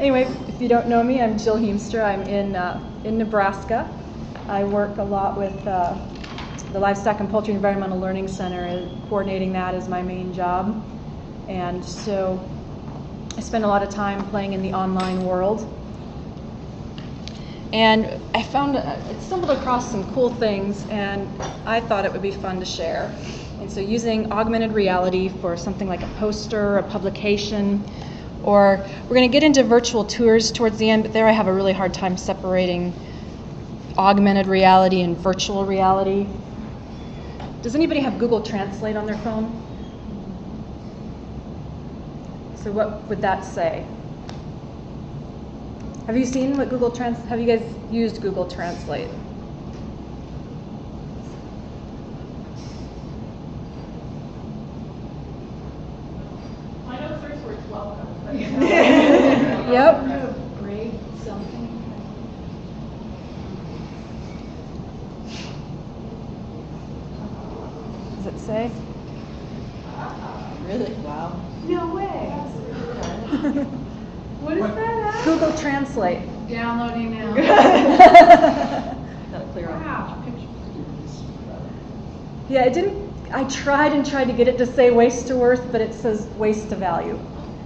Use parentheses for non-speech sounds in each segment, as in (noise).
anyway, if you don't know me, I'm Jill Heemstra. I'm in, uh, in Nebraska. I work a lot with uh, the Livestock and Poultry Environmental Learning Center, and coordinating that is my main job. And so I spend a lot of time playing in the online world. And I found, uh, I stumbled across some cool things, and I thought it would be fun to share. And so using augmented reality for something like a poster, a publication, or we're going to get into virtual tours towards the end, but there I have a really hard time separating augmented reality and virtual reality. Does anybody have Google Translate on their phone? So what would that say? Have you seen what Google Trans? Have you guys used Google Translate? I know the first word's welcome. but- (laughs) Yep. Does it say? Really? Wow. No way. (laughs) What is that? at? Google Translate. Downloading now. (laughs) Gotta clear out. Wow. Yeah, it didn't. I tried and tried to get it to say waste to worth, but it says waste to value.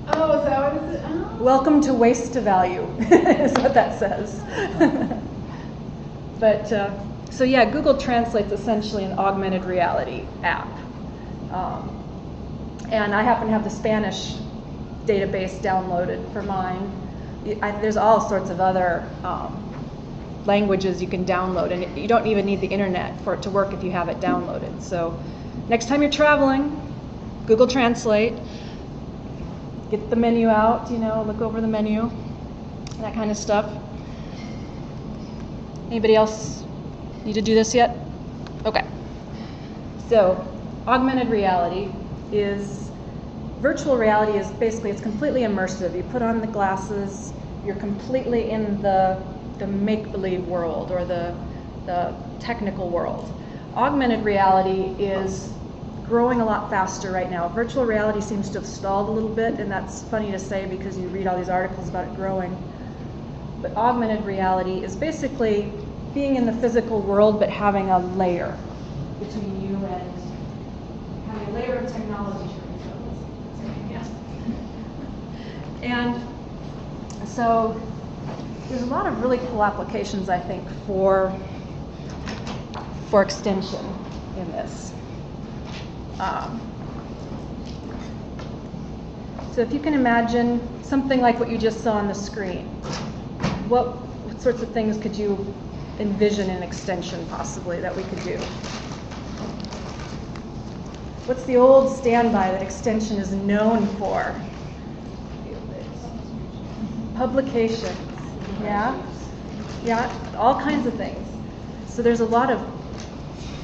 Oh, is that what it is? Oh. Welcome to waste to value (laughs) is what that says. (laughs) but uh, so yeah, Google Translate's essentially an augmented reality app, um, and I happen to have the Spanish database downloaded for mine. I, there's all sorts of other um, languages you can download, and you don't even need the internet for it to work if you have it downloaded. So next time you're traveling, Google Translate get the menu out, you know, look over the menu, that kind of stuff. Anybody else need to do this yet? Okay. So, augmented reality is virtual reality is basically it's completely immersive. You put on the glasses, you're completely in the the make-believe world or the the technical world. Augmented reality is growing a lot faster right now. Virtual reality seems to have stalled a little bit, and that's funny to say because you read all these articles about it growing. But augmented reality is basically being in the physical world but having a layer between you and having a layer of technology. Yeah. (laughs) And so there's a lot of really cool applications, I think, for for extension in this. Um, so if you can imagine something like what you just saw on the screen, what, what sorts of things could you envision an extension possibly that we could do? What's the old standby that extension is known for? Publications, yeah? Yeah, all kinds of things. So there's a lot of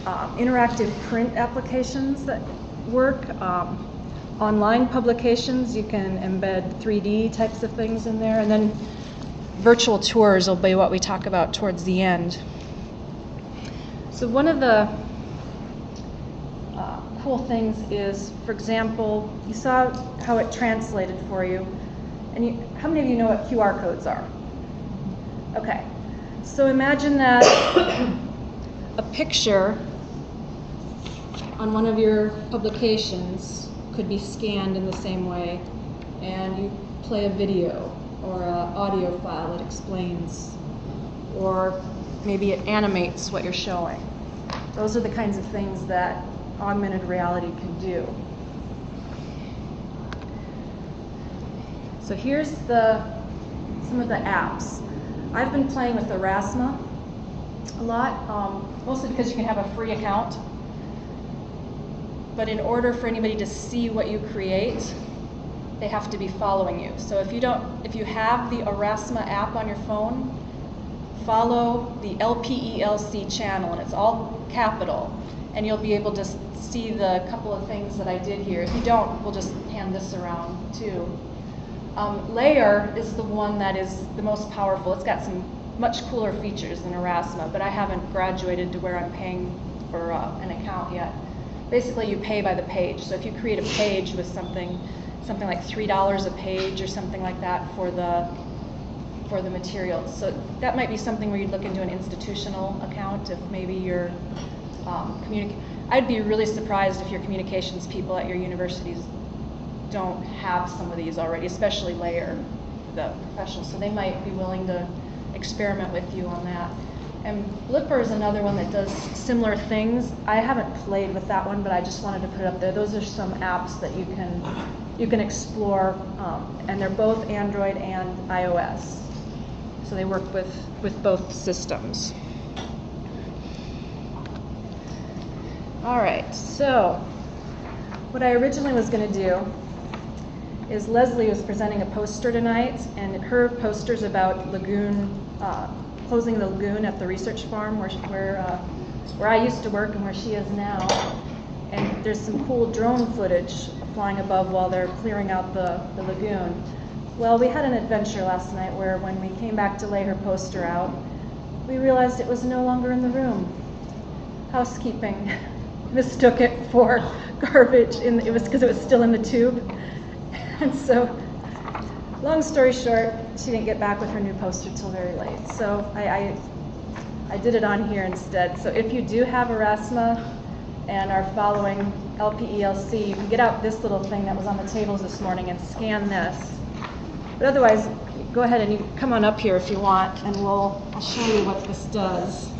um, interactive print applications that work. Um, online publications, you can embed 3D types of things in there, and then virtual tours will be what we talk about towards the end. So one of the uh, cool things is, for example, you saw how it translated for you, and you, how many of you know what QR codes are? Okay, so imagine that (coughs) a picture on one of your publications could be scanned in the same way, and you play a video or an audio file that explains, or maybe it animates what you're showing. Those are the kinds of things that augmented reality can do. So here's the some of the apps. I've been playing with Aurasma a lot, um, mostly because you can have a free account. But in order for anybody to see what you create, they have to be following you. So if you don't, if you have the Aurasma app on your phone, follow the LPELC channel, and it's all capital, and you'll be able to see the couple of things that I did here. If you don't, we'll just hand this around too. Um, Layar is the one that is the most powerful. It's got some much cooler features than Aurasma, but I haven't graduated to where I'm paying for uh, an account yet. Basically, you pay by the page. So if you create a page with something, something like three dollars a page or something like that for the for the materials. So that might be something where you'd look into an institutional account if maybe your um. I'd be really surprised if your communications people at your universities don't have some of these already, especially Layar the professionals. So they might be willing to experiment with you on that. And Blippar is another one that does similar things. I haven't played with that one, but I just wanted to put it up there. Those are some apps that you can you can explore, um, and they're both Android and iOS. So they work with with both systems. All right. So what I originally was going to do is Leslie was presenting a poster tonight, and her poster's about lagoon, uh, closing the lagoon at the research farm where, where, uh, where I used to work and where she is now. And there's some cool drone footage flying above while they're clearing out the, the lagoon. Well, we had an adventure last night where when we came back to lay her poster out, we realized it was no longer in the room. Housekeeping (laughs) mistook it for (laughs) garbage, in, it was because it was still in the tube. (laughs) And so, long story short, she didn't get back with her new poster till very late. So I, I, I did it on here instead. So if you do have Aurasma and are following LPELC, you can get out this little thing that was on the tables this morning and scan this. But otherwise, go ahead and you come on up here if you want, and we'll I'll show you what this does.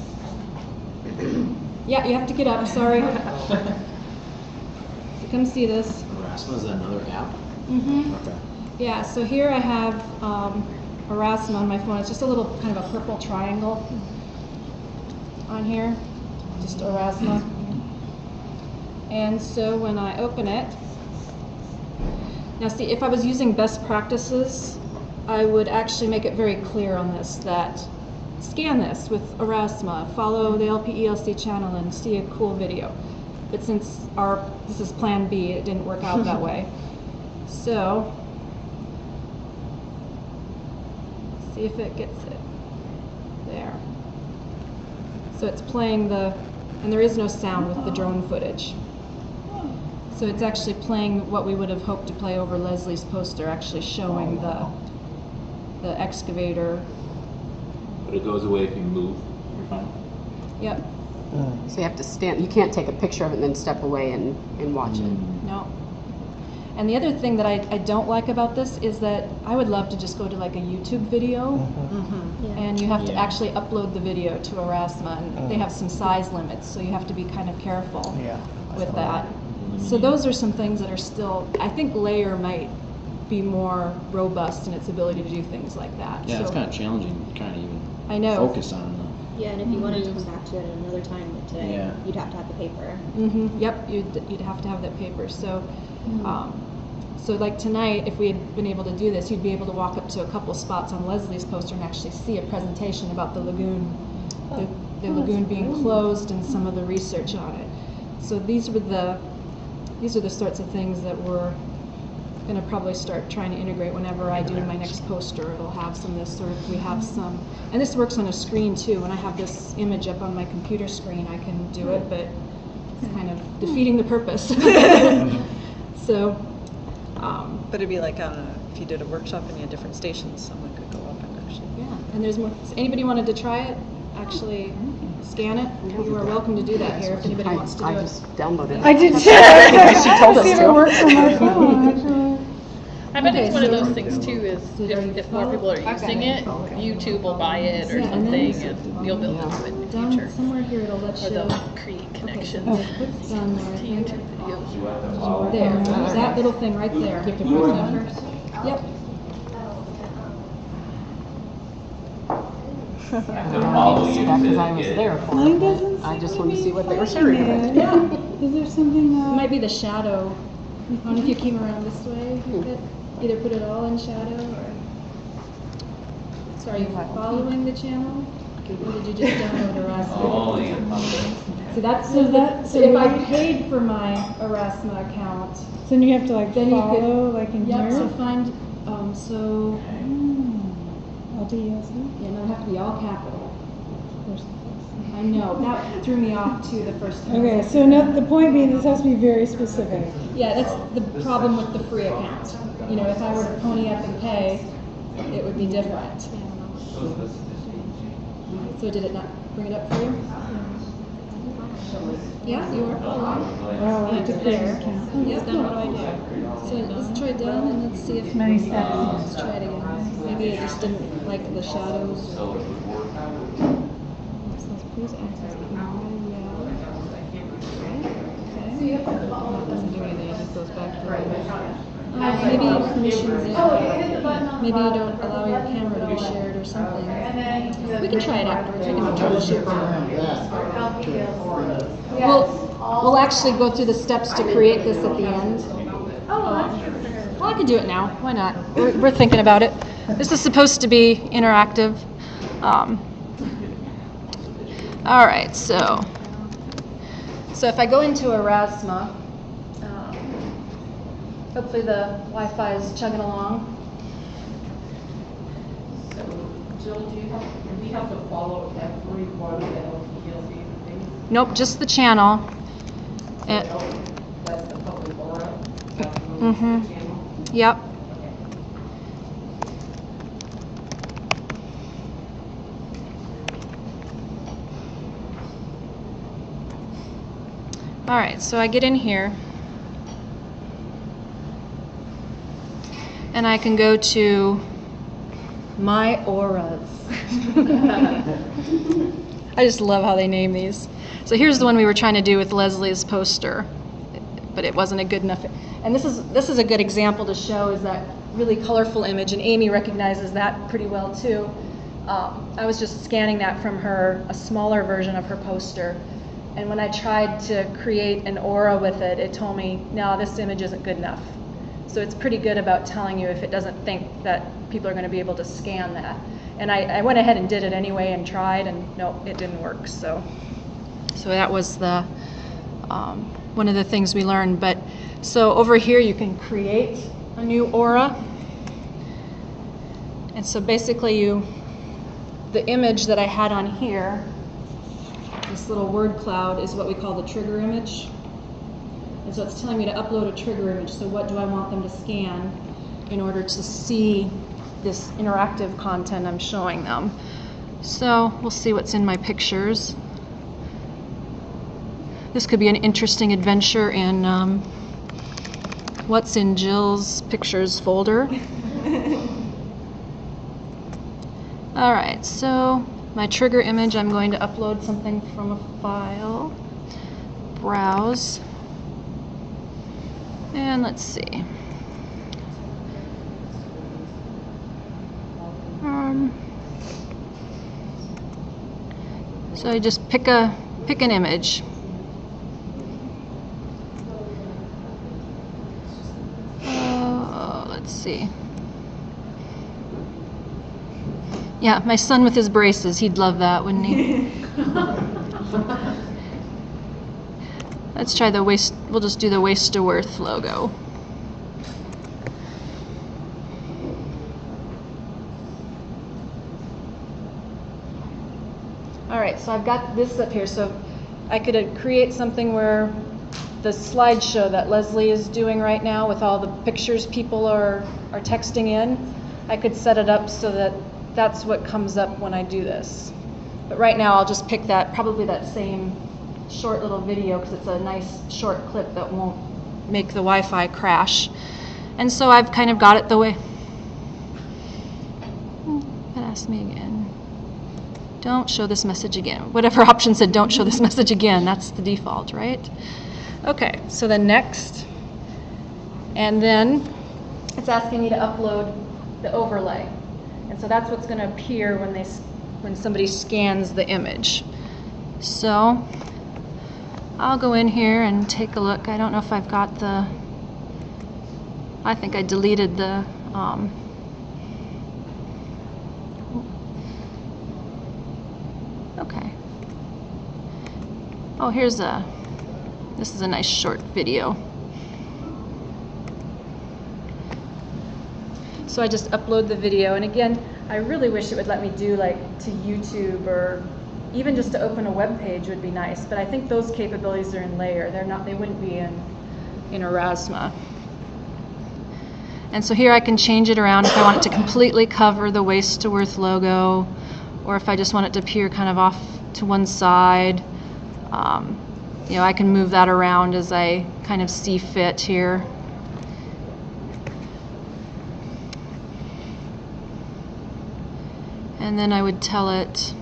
(clears throat) yeah, you have to get up. Sorry. (laughs) so come see this. Aurasma is another app? Mm-hmm. Okay. Yeah, so here I have um, Aurasma on my phone. It's just a little kind of a purple triangle on here, just Aurasma. And so when I open it, now see, if I was using best practices, I would actually make it very clear on this that scan this with Aurasma, follow the LPELC channel and see a cool video. But since our, this is plan B, it didn't work out that (laughs) way. So, see if it gets it. There. So it's playing the, and there is no sound with the drone footage. So it's actually playing what we would have hoped to play over Leslie's poster, actually showing the, the excavator. But it goes away if you move, you're fine? Yep, So you have to stand, you can't take a picture of it and then step away and, and watch it. no. And the other thing that I, I don't like about this is that I would love to just go to like a YouTube video mm-hmm. Mm-hmm. and you have to Yeah. actually upload the video to Aurasma and they mm. have some size limits, so you have to be kind of careful Yeah. with that. Mm-hmm. So those are some things that are still, I think Layar might be more robust in its ability to do things like that. Yeah, it's kind of challenging, kind of even I know. focus on the. Yeah, and if you wanted to come back to it at another time today, Yeah. you'd have to have the paper. hmm Yep, you'd, you'd have to have that paper. So, um, so like tonight, if we had been able to do this, you'd be able to walk up to a couple spots on Leslie's poster and actually see a presentation about the lagoon, oh, the, the oh, lagoon being closed and some of the research on it. So these were the, these are the sorts of things that we're gonna probably start trying to integrate whenever I do my next poster. It'll have some of this, sort of, we have some, and this works on a screen too. When I have this image up on my computer screen, I can do it, but it's kind of hmm. defeating the purpose. (laughs) so, um, But it'd be like uh, if you did a workshop and you had different stations, someone could go up and actually. yeah, and there's more. so Anybody wanted to try it? Actually, scan it. You are welcome to do that here if anybody I, wants to do I it. just downloaded it. I did too. (laughs) She told us See if to. it works on my phone, actually. I bet Okay, it's one of so- those things too, is So there you if, if more people are using it, YouTube will buy it or Yeah, and something, and you'll be able to do it in the Down future. somewhere here, it'll let Or you. they'll create Okay, so connections click down there, (laughs) to think. YouTube videos. There, that little thing right there. You have to press that. Yep. Because I was there for Mine it. doesn't I just to wanted to see what they were sharing. seeing (laughs) with it. it. Is there something, It uh? might be the shadow. I don't know if you (laughs) came around this way. you could Either put it all in shadow or. So are you following the channel? Or did you just download Aurasma? So that's, so that, so if I paid for my Aurasma account, So then you have to like Then you could- follow, like in yep, so here? find, um, so, Hmm. LTELC? yeah, no, it'd have to be all capital. There's the place. I know, that threw me off too the first time. Okay, so no, the point being, this has to be very specific. Yeah, that's the problem with the free account. You know, if I were to pony up and pay, it would be different. So did it not bring it up for you? Yeah, you are. Oh, I have to create. Oh, Yeah, cool. what do I do? So let's try done and let's see if. Many steps. Let's try it again. Maybe I just didn't like the shadows. So please access my oh, reality. Okay. Doesn't do anything, it just goes back to the. Uh, maybe permissions, yeah. maybe you don't allow your camera to be shared or something. We can try it afterwards, we can troubleshoot. We'll, we'll actually go through the steps to create this at the end. Well, I can do it now, why not? We're, we're thinking about it. This is supposed to be interactive. Um, all right, so, so if I go into Aurasma, um, hopefully the Wi-Fi is chugging along. So, Jill, do you have, do we have to follow every one of the LPLC things? Nope, just the channel. And, That's the public aura? Mhm. Channel? yep. All right, so I get in here. And I can go to my auras. (laughs) I just love how they name these. So here's the one we were trying to do with Leslie's poster, but it wasn't a good enough. And this is this is a good example to show is that really colorful image, and Amy recognizes that pretty well too. Um, I was just scanning that from her a smaller version of her poster, and when I tried to create an aura with it, it told me, no, this image isn't good enough. So it's pretty good about telling you if it doesn't think that people are going to be able to scan that. And I, I went ahead and did it anyway and tried, and no, it didn't work. So, so that was the um, one of the things we learned. But so over here you can create a new aura, and so basically you, the image that I had on here, this little word cloud is what we call the trigger image. And so it's telling me to upload a trigger image. So what do I want them to scan in order to see this interactive content I'm showing them? So we'll see what's in my pictures. This could be an interesting adventure in um, what's in Jill's pictures folder. (laughs) All right, so my trigger image, I'm going to upload something from a file. Browse. And let's see. Um, so I just pick a pick an image. Uh, let's see. Yeah, my son with his braces, he'd love that, wouldn't he? (laughs) Let's try the waste, we'll just do the waste to worth logo. All right, so I've got this up here. So I could uh, create something where the slideshow that Leslie is doing right now with all the pictures people are, are texting in, I could set it up so that that's what comes up when I do this. But right now I'll just pick that, probably that same short little video because it's a nice short clip that won't make the Wi-Fi crash. And so I've kind of got it the way. Hmm, asked me again. Don't show this message again. Whatever (laughs) option said don't show this message again. That's the default, right? Okay, so then next. And then it's asking me to upload the overlay. And so that's what's going to appear when they when somebody scans the image. So I'll go in here and take a look. I don't know if I've got the I think I deleted the um, Okay. Oh, here's a this is a nice short video. So I just upload the video, and again, I really wish it would let me do like to YouTube or even just to open a web page would be nice. But I think those capabilities are in Layar. They're not. They wouldn't be in in Aurasma. And so here I can change it around if I want it to completely cover the Waste to Worth logo, or if I just want it to appear kind of off to one side. Um, you know, I can move that around as I kind of see fit here. And then I would tell it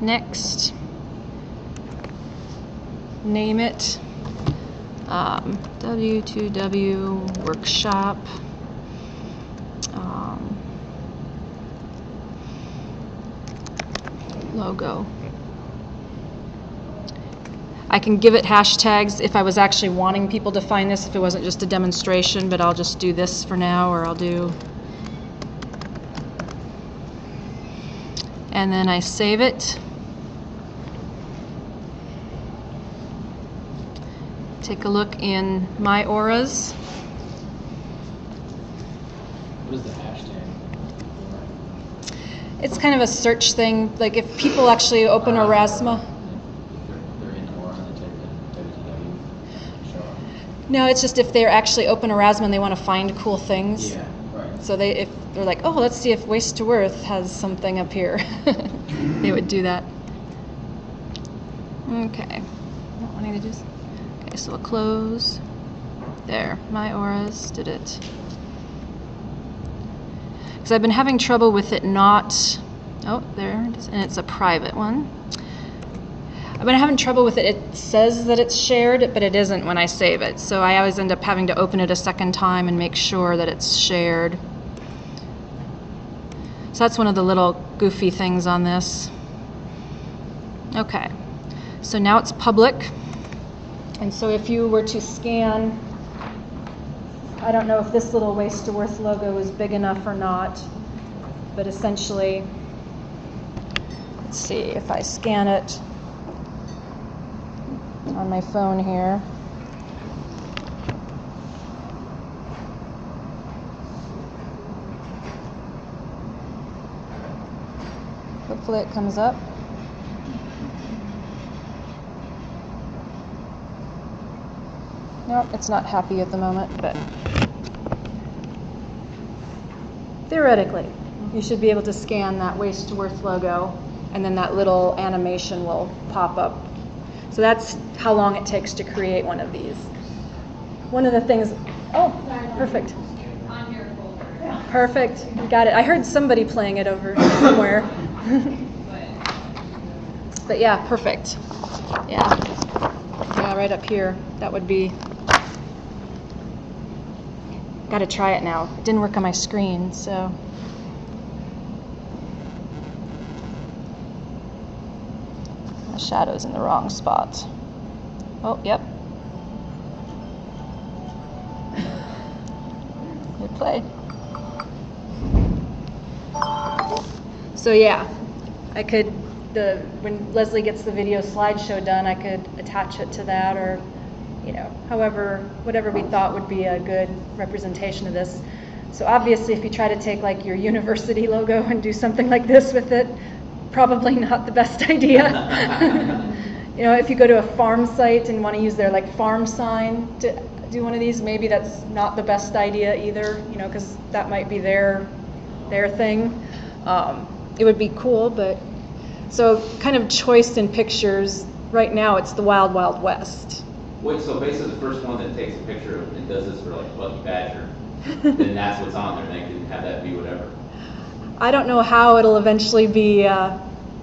next, name it um, W2W workshop. Um, logo. I can give it hashtags if I was actually wanting people to find this, if it wasn't just a demonstration, but I'll just do this for now, or I'll do. And then I save it. Take a look in My Auras. What is the hashtag? It's kind of a search thing. Like if people actually open ah. Aurasma. They're, they're in Aura and they type in WTW. Show up. No, it's just if they're actually open Aurasma and they want to find cool things. Yeah, right. So they, if they're like, oh, let's see if Waste to Worth has something up here, (laughs) they would do that. Okay. Not wanting to just. Okay, so we'll close. There, my auras did it. Because I've been having trouble with it not. Oh, there it is, and it's a private one. I've been having trouble with it. It says that it's shared, but it isn't when I save it. So I always end up having to open it a second time and make sure that it's shared. So that's one of the little goofy things on this. Okay, so now it's public. And so if you were to scan, I don't know if this little Waste to Worth logo is big enough or not, but essentially, let's see, if I scan it on my phone here. Hopefully it comes up. Nope, it's not happy at the moment, but theoretically, you should be able to scan that Waste to Worth logo, and then that little animation will pop up. So that's how long it takes to create one of these. One of the things, oh, perfect. Perfect, got it. I heard somebody playing it over somewhere. (laughs) But yeah, perfect. Yeah. Yeah, right up here. That would be. Got to try it now. It didn't work on my screen, so. The shadow's in the wrong spot. Oh, yep. Good play. So yeah, I could the when Leslie gets the video slideshow done, I could attach it to that or you know, however whatever we thought would be a good representation of this. So obviously if you try to take like your university logo (laughs) and do something like this with it, probably not the best (laughs) idea. (laughs) you know, if you go to a farm site and want to use their like farm sign to do one of these, maybe that's not the best idea either, you know, because that might be their their thing. Um, it would be cool, but so kind of choice in pictures. Right now, it's the Wild Wild West. Wait, so basically the first one that takes a picture of and does this for like Lucky Badger, (laughs) then that's what's on there. They can have that be whatever. I don't know how it'll eventually be uh,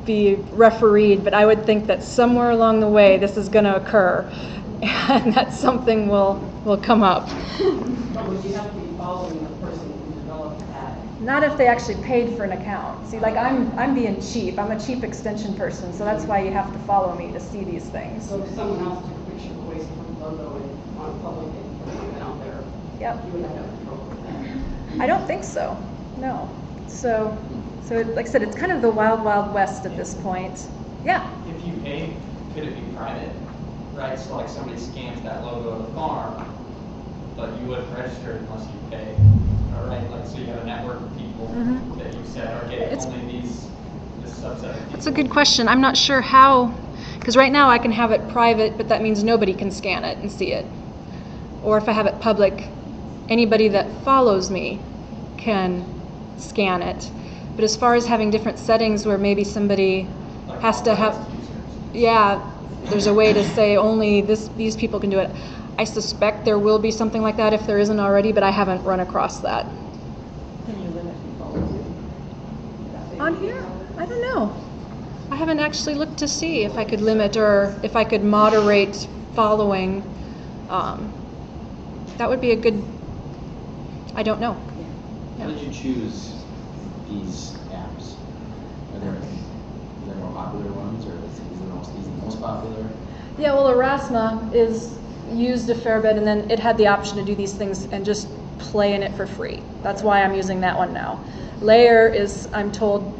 be refereed, but I would think that somewhere along the way this is going to occur, (laughs) and that something will will come up. (laughs) But would you have to be following the person who developed that? Not if they actually paid for an account. See, like I'm I'm being cheap. I'm a cheap extension person, so that's why you have to follow me to see these things. So if someone else took a picture of the waste from logo and on public and put it out there, Yep. you would have no control over that. I don't think so. No. So, so it, like I said, it's kind of the wild, wild west at this point. Yeah. If you pay, could it be private? Right, so like somebody scans that logo of the farm, but you wouldn't register unless you pay. All right, like, so you have a network of people Mhm. that you said, okay, It's- only these, this subset of people. That's a good question. I'm not sure how, because right now I can have it private, but that means nobody can scan it and see it. Or if I have it public, anybody that follows me can scan it. But as far as having different settings where maybe somebody has to have, yeah, there's a way to say only this, these people can do it. I suspect there will be something like that if there isn't already, but I haven't run across that. Can you limit people to? that On here? I don't know. I haven't actually looked to see if I could limit or if I could moderate following. Um, that would be a good, I don't know. How did you choose these apps? Are there, are there more popular ones, or is is the most, is the most popular? Yeah, well, Aurasma is used a fair bit, and then it had the option to do these things and just play in it for free. That's why I'm using that one now. Layar is, I'm told,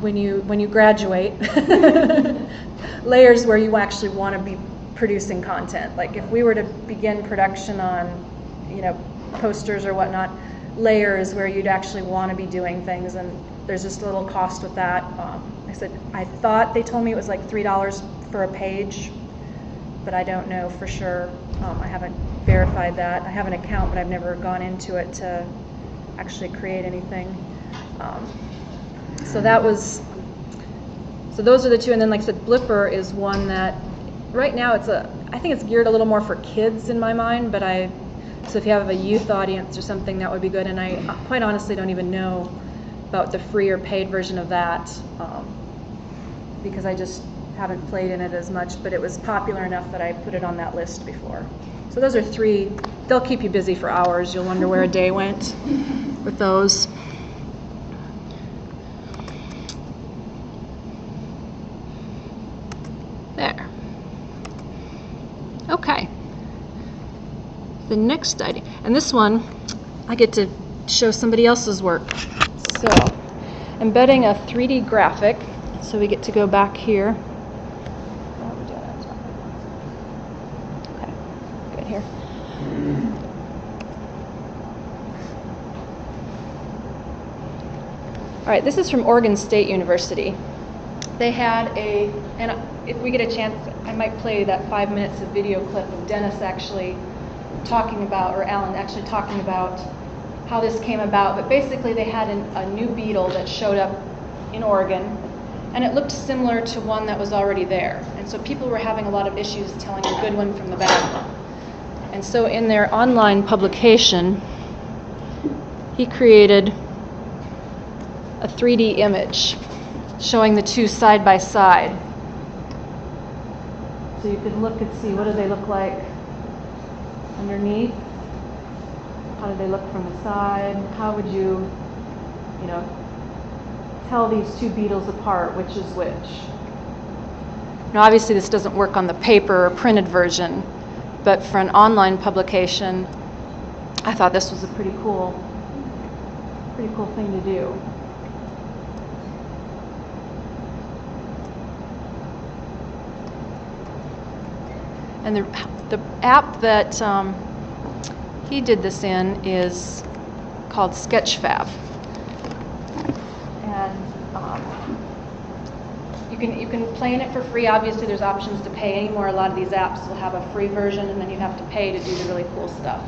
when you when you graduate, (laughs) Layar's where you actually want to be producing content. Like if we were to begin production on, you know, posters or whatnot, Layar's where you'd actually want to be doing things, and there's just a little cost with that. Um, I said I thought they told me it was like three dollars for a page, but I don't know for sure. Um, I haven't verified that. I have an account, but I've never gone into it to actually create anything. Um, so that was, so those are the two. And then, like I said, Blippar is one that, right now, it's a, I think it's geared a little more for kids in my mind, but I, so if you have a youth audience or something, that would be good. And I quite honestly don't even know about the free or paid version of that. Um, because I just haven't played in it as much, but it was popular enough that I put it on that list before. So those are three, they'll keep you busy for hours. You'll wonder where a day went with those. There. Okay. The next idea, and this one, I get to show somebody else's work. So, embedding a 3D graphic. So we get to go back here. Okay, good here. All right, this is from Oregon State University. They had a, and if we get a chance, I might play that five minutes of video clip of Dennis actually talking about, or Alan actually talking about how this came about. But basically, they had an, a new beetle that showed up in Oregon, and it looked similar to one that was already there. And so people were having a lot of issues telling the good one from the bad one. And so in their online publication, he created a 3D image showing the two side by side. So you could look and see what do they look like underneath? How do they look from the side? How would you, you know, tell these two beetles apart, which is which? Now, obviously, this doesn't work on the paper or printed version, but for an online publication, I thought this was a pretty cool, pretty cool thing to do. And the, the app that um, he did this in is called Sketchfab. And um, you can you can play in it for free. Obviously, there's options to pay anymore. A lot of these apps will have a free version, and then you have to pay to do the really cool stuff.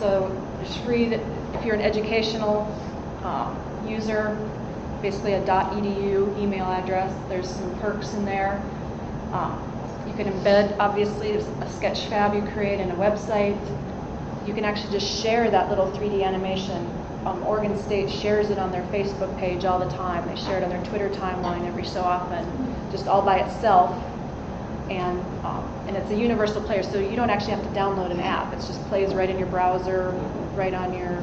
So there's free that if you're an educational um, user, basically a .edu email address. There's some perks in there. Um, you can embed, obviously, a Sketchfab you create in a website. You can actually just share that little 3D animation. Um, Oregon State shares it on their Facebook page all the time. They share it on their Twitter timeline every so often, just all by itself. And um, and it's a universal player, so you don't actually have to download an app. It just plays right in your browser, right on your.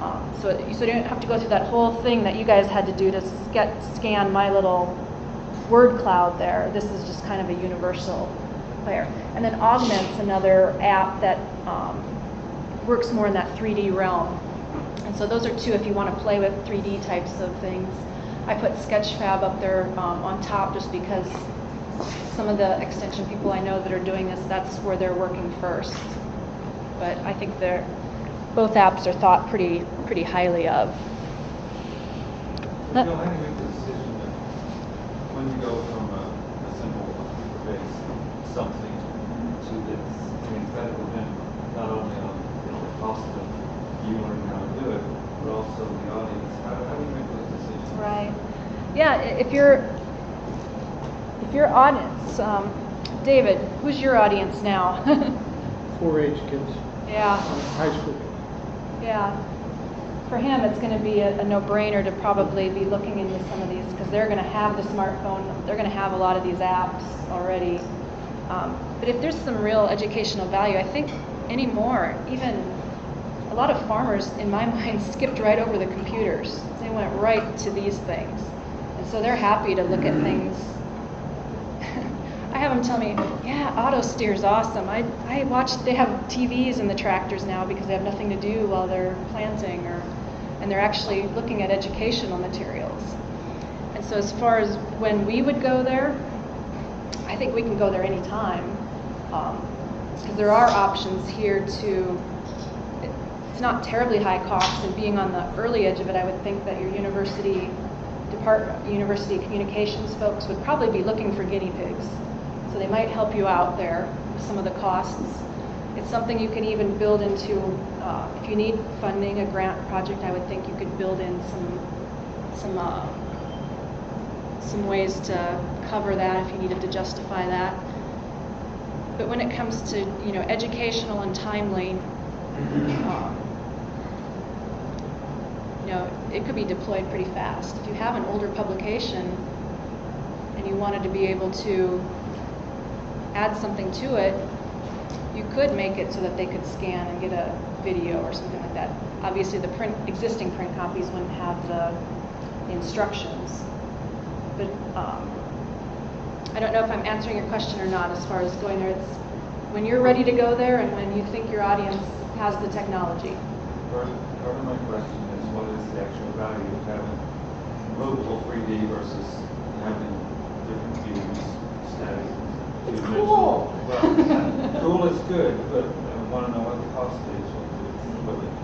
Um, so so you don't have to go through that whole thing that you guys had to do to get, scan my little word cloud there. This is just kind of a universal player. And then Augment's another app that um, works more in that 3D realm. And so those are two if you want to play with 3D types of things. I put Sketchfab up there um, on top just because some of the extension people I know that are doing this, that's where they're working first. But I think they're, both apps are thought pretty, pretty highly of Bill, how do you make the decision that when you go from a, a simple computer-based something to this, I mean, it's got to depend not only on the the cost of you learning how to do it, but also the audience. How, how do you make those decisions? Right. Yeah, if you're, if your audience, um, David, who's your audience now? (laughs) 4-H kids, Yeah, high school. yeah. For him, it's gonna be a, a no-brainer to probably be looking into some of these, because they're gonna have the smartphone, they're gonna have a lot of these apps already. Um, But if there's some real educational value, I think anymore, even a lot of farmers, in my (laughs) mind, skipped right over the computers. They went right to these things. And so they're happy to look at things. Have them tell me, yeah, auto steer's awesome. I, I watch, they have TVs in the tractors now because they have nothing to do while they're planting or, and they're actually looking at educational materials. And so as far as when we would go there, I think we can go there anytime. Um, because there are options here to, it's not terribly high cost, and being on the early edge of it, I would think that your university department, university communications folks would probably be looking for guinea pigs. So they might help you out there with some of the costs. It's something you can even build into, uh, if you need funding, a grant project, I would think you could build in some, some, uh, some ways to cover that if you needed to justify that. But when it comes to, you know, educational and timely, um, you know, it could be deployed pretty fast. If you have an older publication and you wanted to be able to add something to it, you could make it so that they could scan and get a video or something like that. Obviously, the print, existing print copies wouldn't have the instructions. But um, I don't know if I'm answering your question or not as far as going there. It's when you're ready to go there and when you think your audience has the technology. Part of, my question is what is the actual value of having movable 3D versus having different views, static? It's cool. Well, cool is good, but I want to know what the cost is.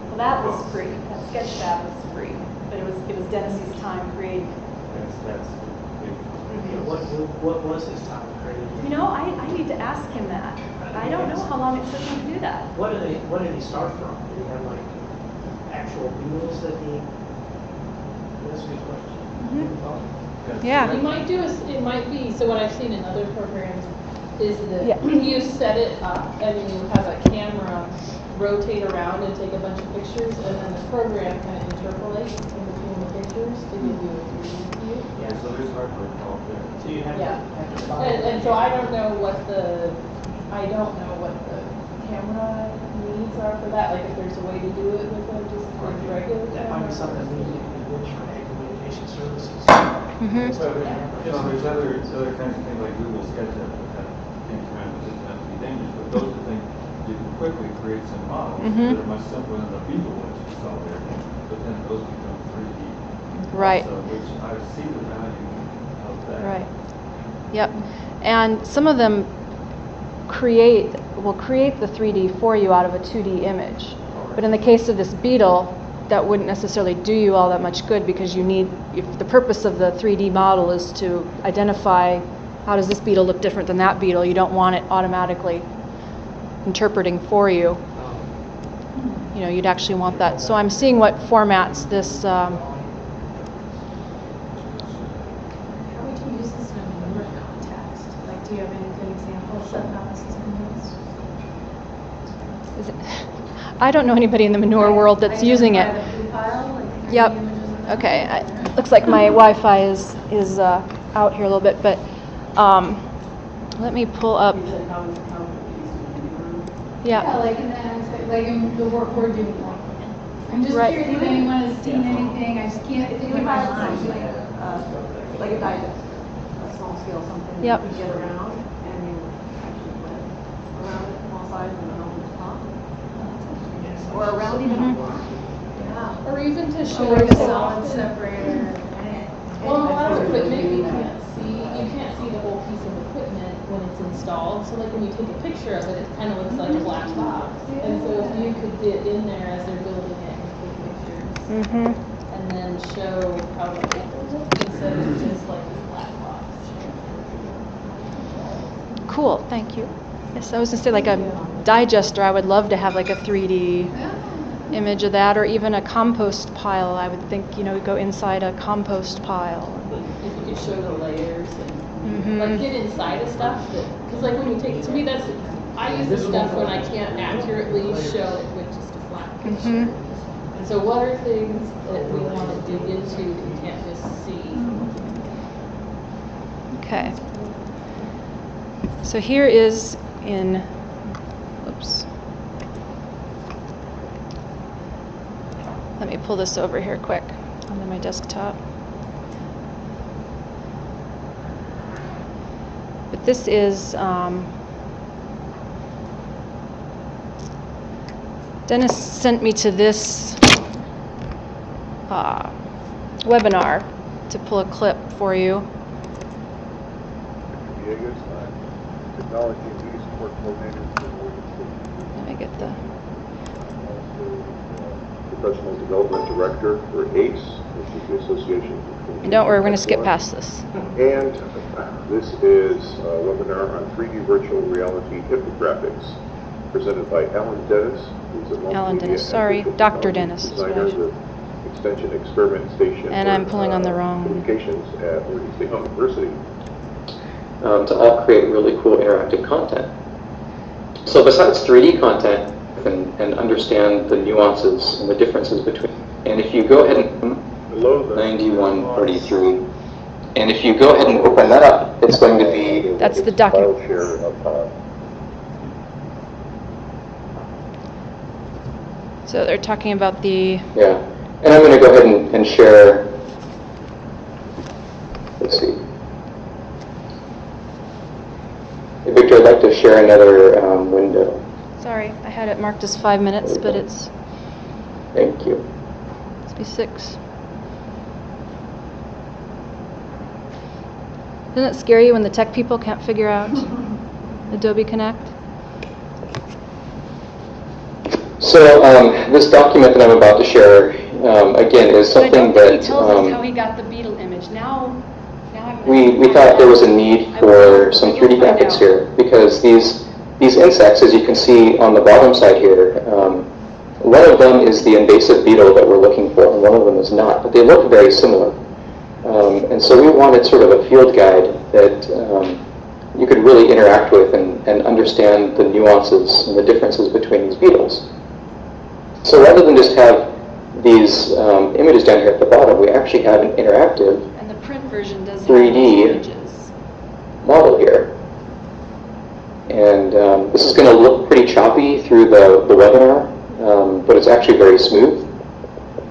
Well, that was free. That Sketchfab was free, but it was it was Dennis's time creating. That's, that's big. What, what was his time created? You know, I, I need to ask him that. I don't know how long it took him to do that. What did he, what did he start from? Did he have like actual beetles that he, that's a good question. Mhm. Yeah. You might do is, it might be, so what I've seen in other programs is Yeah. that (clears throat) you set it up and then you have a camera rotate around and take a bunch of pictures and then the program kind of interpolates in between the pictures to give you a 3D view. Yeah, so there's hardware involved there. So you have to, Yeah. have to buy. And, and so I don't know what the, I don't know what the camera needs are for that, like if there's a way to do it with a just like regular camera. That might be something we need to do for ag communication services. Mhm. So, You know, there's other, other kinds of things like Google SketchUp that have things around, it doesn't have to be dangerous, but those are think you can quickly create some models Mhm. that are much simpler than the Beagle ones you saw there, but then those become 3D. Right. also, Which I see the value of that. Right. Yep. And some of them create will create the 3D for you out of a 2D image. But in the case of this beetle, that wouldn't necessarily do you all that much good because you need if the purpose of the 3D model is to identify how does this beetle look different than that beetle, you don't want it automatically interpreting for you. You know, you'd actually want that. So I'm seeing what formats this um, How would you use this in a manure context? Like, do you have any good examples of how this is being used? It, I don't know anybody in the manure world that's using it. Yep. Okay. I, looks like my Wi-Fi is is uh, out here a little bit, but um, let me pull up. Yeah, Yeah. like in the aspect, like in the work we're doing. like, I'm just Right. curious if anyone has seen anything, I just can't think of my mind. Like a, uh, like a digest, a small scale something Yep. you could get around and you actually went around it from all sides and then over the top. Or around even a block. Yeah. Or even to show Or like like a a solid solid separator. Well, a lot of equipment you can't see, you can't see the whole piece of equipment when it's installed, so like when you take a picture of it, it kind of looks like a black box. And so if you could get in there as they're building it and take pictures, Mm-hmm. and then show how the people look instead of just like this black box. Cool. Thank you. Yes, I was gonna say like a digester, I would love to have like a 3D image of that, or even a compost pile. I would think, you know, go inside a compost pile. If you could show the layers and Mhm. like get inside of stuff because like when you take, to me that's, I use this stuff when I can't accurately show it with just a flat picture. Mhm. So what are things that we want to dig into that we can't just see? Okay. So here is in, oops. Let me pull this over here quick onto my desktop. This is, um, Dennis sent me to this uh, webinar to pull a clip for you. Let me get the. Professional Development Director for ACE, which is the Association. And don't worry, we're going to skip past this. And uh, this is a webinar on 3D virtual reality infographics presented by Alan Dennis, who's a Alan Dennis, sorry, Dr. Dennis is what I Designer should- with Extension Experiment Station. And I'm for, pulling on the uh, wrong- Communications at Oregon State University. um, to all create really cool interactive content. So besides 3D content and, and understand the nuances and the differences between, and if you go ahead and Below the 9143, and if you go ahead and open that up, it's going to be That's the document. uh, So they're talking about the, Yeah, and I'm going to go ahead and, and share, let's see. Hey, Victor, I'd like to share another um, window. sorry, I had it marked as five minutes, but it's, Thank you. must be six. Isn't it scary when the tech people can't figure out Adobe Connect? So um, this document that I'm about to share, um, again, is something don't he that tells us how um, he got the beetle image. Now, now I'm. we, we thought there was a need for some 3D graphics here because these these insects, as you can see on the bottom side here, um, one of them is the invasive beetle that we're looking for, and one of them is not. But they look very similar, um, and so we wanted sort of a field guide that um, you could really interact with and, and understand the nuances and the differences between these beetles. So rather than just have these um, images down here at the bottom, we actually have an interactive And the print version does 3D. images. model here. And um, this is going to look pretty choppy through the, the webinar, um, but it's actually very smooth.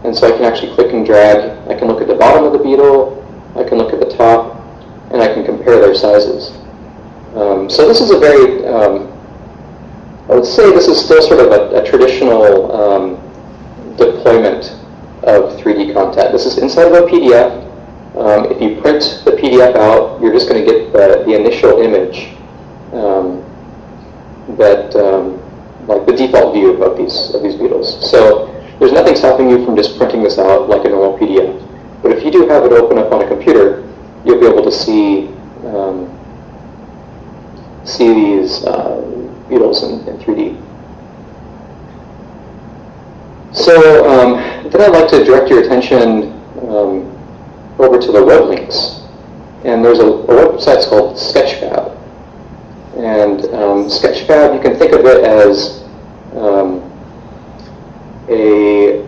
And so I can actually click and drag. I can look at the bottom of the beetle, I can look at the top, and I can compare their sizes. Um, so this is a very, um, I would say this is still sort of a, a traditional um, deployment of 3D content. This is inside of a PDF. Um, if you print the PDF out, you're just going to get the, the initial image um, that, um, like the default view of these of these beetles. So there's nothing stopping you from just printing this out like a normal PDF. But if you do have it open up on a computer, you'll be able to see um, see these uh, beetles in, in 3D. So um, then I'd like to direct your attention um, over to the web links. And there's a, a website called Sketchfab. And um, Sketchfab, you can think of it as um, a,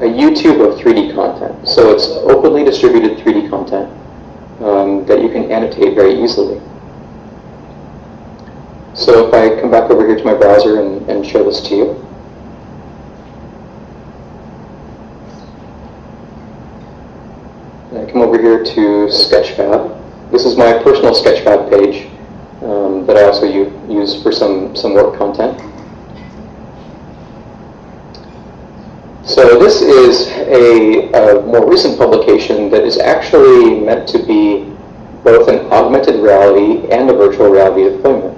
a YouTube of 3D content. So it's openly distributed 3D content um, that you can annotate very easily. So if I come back over here to my browser and, and show this to you. I come over here to Sketchfab. This is my personal Sketchfab page um, that I also use for some, some work content. So this is a, a more recent publication that is actually meant to be both an augmented reality and a virtual reality deployment.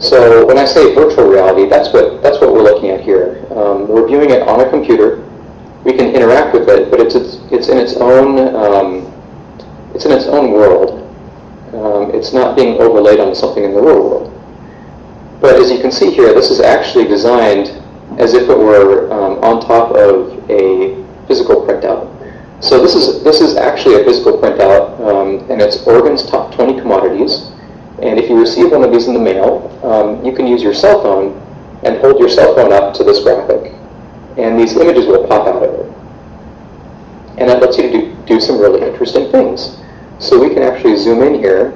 So when I say virtual reality, that's what that's what we're looking at here. Um, we're viewing it on a computer. We can interact with it, but it's it's, it's in its own um, it's in its own world. Um, it's not being overlaid on something in the real world. But as you can see here, this is actually designed as if it were um, on top of a physical printout. So this is this is actually a physical printout, um, and it's Oregon's top 20 commodities. And if you receive one of these in the mail, um, you can use your cell phone and hold your cell phone up to this graphic, and these images will pop out of it. And that lets you do, do some really interesting things. So we can actually zoom in here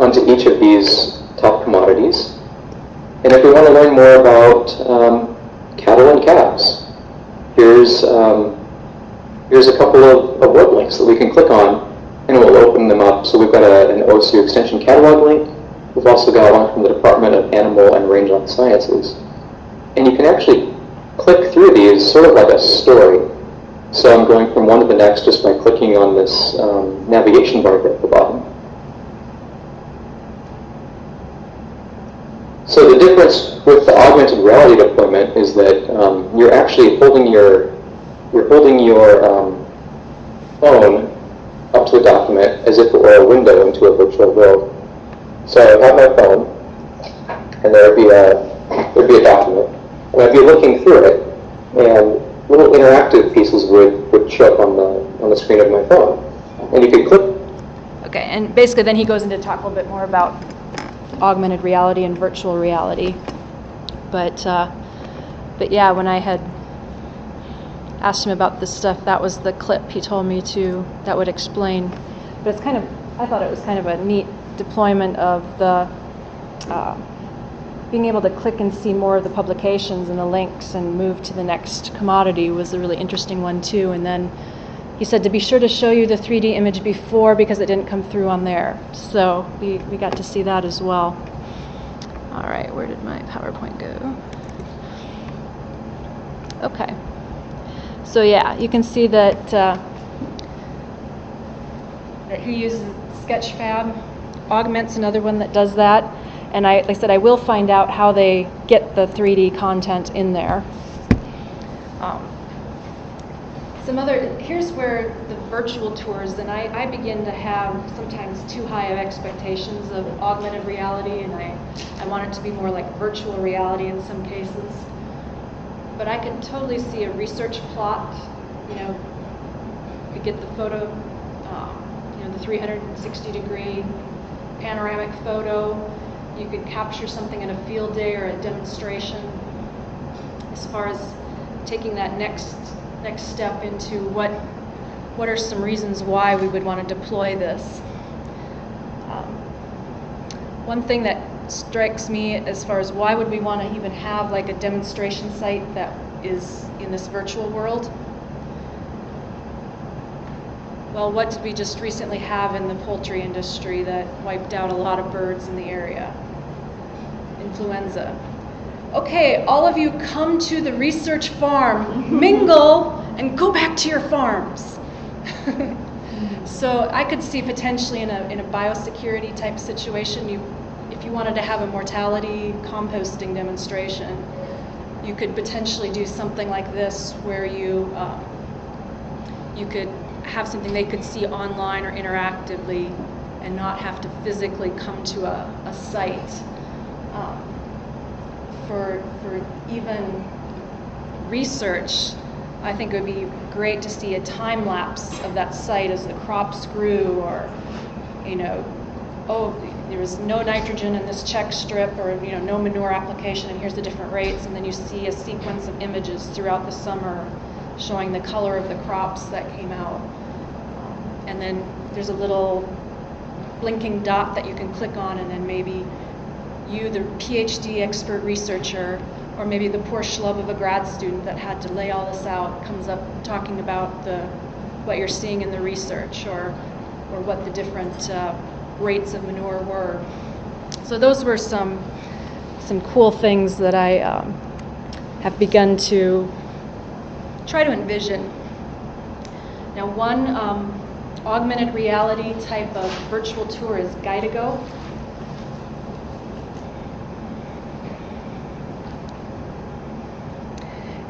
onto each of these top commodities. And if we want to learn more about um, cattle and calves, here's, um, here's a couple of, of web links that we can click on and we'll open them up. So we've got a, an OSU Extension catalog link. We've also got one from the Department of Animal and Rangeland Sciences. And you can actually click through these sort of like a story. So I'm going from one to the next just by clicking on this um, navigation bar at the bottom. So the difference with the augmented reality deployment is that um, you're actually holding your you're holding your um, phone up to a document as if it were a window into a virtual world. So I have my phone, and there'd be a there'd be a document, and I'd be looking through it, and little interactive pieces would, would show up on the on the screen of my phone, and you could click. Okay, and basically then he goes into talk a little bit more about augmented reality and virtual reality. But uh, but yeah, when I had asked him about this stuff, that was the clip he told me to that would explain. But it's kind of I thought it was kind of a neat deployment of the uh, being able to click and see more of the publications and the links and move to the next commodity was a really interesting one too. And then he said to be sure to show you the 3D image before because it didn't come through on there. So we, we got to see that as well. All right, where did my PowerPoint go? Okay. So yeah, you can see that, uh, that he uses Sketchfab. Augment's another one that does that. And I, like I said, I will find out how they get the 3D content in there. Um, some other, here's where the virtual tours, and I, I begin to have sometimes too high of expectations of augmented reality, and I, I want it to be more like virtual reality in some cases. But I can totally see a research plot, you know, you could get the photo, um, you know, the 360 degree panoramic photo. You could capture something in a field day or a demonstration. As far as taking that next next step into what what are some reasons why we would want to deploy this. Um, one thing that strikes me as far as why would we want to even have like a demonstration site that is in this virtual world? Well, what did we just recently have in the poultry industry that wiped out a lot of birds in the area? Influenza. Okay, all of you come to the research farm, mingle, and go back to your farms. (laughs) so I could see potentially in a, in a biosecurity type situation, you, if you wanted to have a mortality composting demonstration, you could potentially do something like this where you, um, you could have something they could see online or interactively and not have to physically come to a, a site. Um, for, for even research, I think it would be great to see a time lapse of that site as the crops grew or, you know, oh, there was no nitrogen in this check strip or, you know, no manure application and here's the different rates and then you see a sequence of images throughout the summer showing the color of the crops that came out. And then there's a little blinking dot that you can click on and then maybe you, the PhD expert researcher, or maybe the poor schlub of a grad student that had to lay all this out comes up talking about the what you're seeing in the research or or what the different uh, rates of manure were. So those were some some cool things that I um, have begun to try to envision. Now, one um, augmented reality type of virtual tour is Guidigo.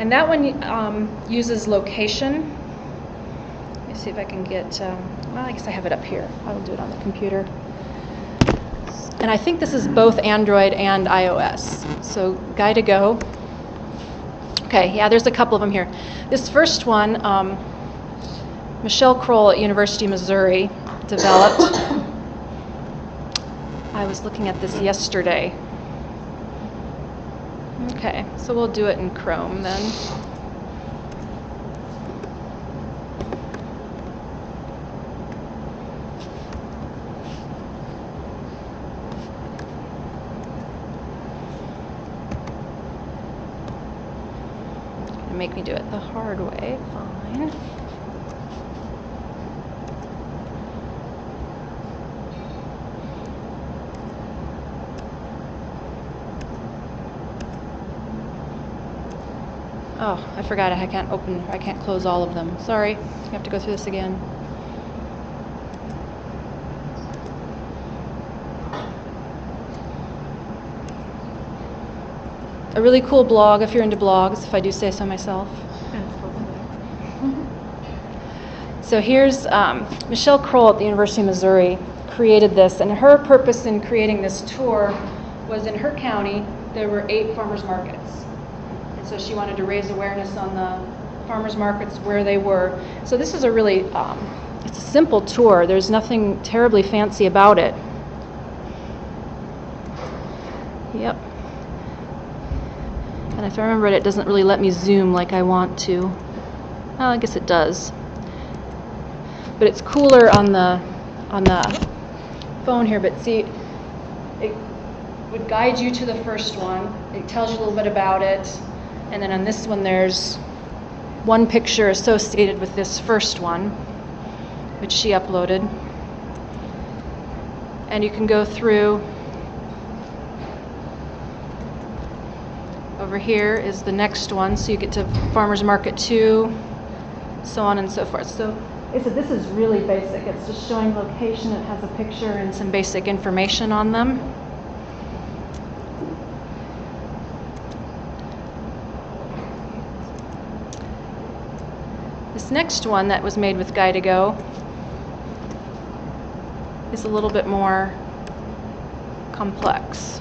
And that one um, uses location. Let me see if I can get, um, well, I guess I have it up here. I will do it on the computer. And I think this is both Android and iOS. So Guidigo. Okay, yeah, there's a couple of them here. This first one, um, Michelle Kroll at University of Missouri developed. (coughs) I was looking at this yesterday. Okay, so we'll do it in Chrome then. Make me do it the hard way, fine. Oh, I forgot I can't open, I can't close all of them. Sorry, you have to go through this again. A really cool blog if you're into blogs, if I do say so myself. (laughs) So here's um, Michelle Kroll at the University of Missouri created this, and her purpose in creating this tour was in her county there were eight farmers markets, so she wanted to raise awareness on the farmers markets where they were. So this is a really um, it's a simple tour. There's nothing terribly fancy about it. Yep. And if I remember it, it doesn't really let me zoom like I want to. Well, I guess it does. But it's cooler on the on the phone here. But see, it would guide you to the first one. It tells you a little bit about it, and then on this one, there's one picture associated with this first one, which she uploaded. And you can go through. Over here is the next one, so you get to Farmers Market 2, so on and so forth. So this is really basic. It's just showing location. It has a picture and some basic information on them. This next one that was made with Guidigo is a little bit more complex.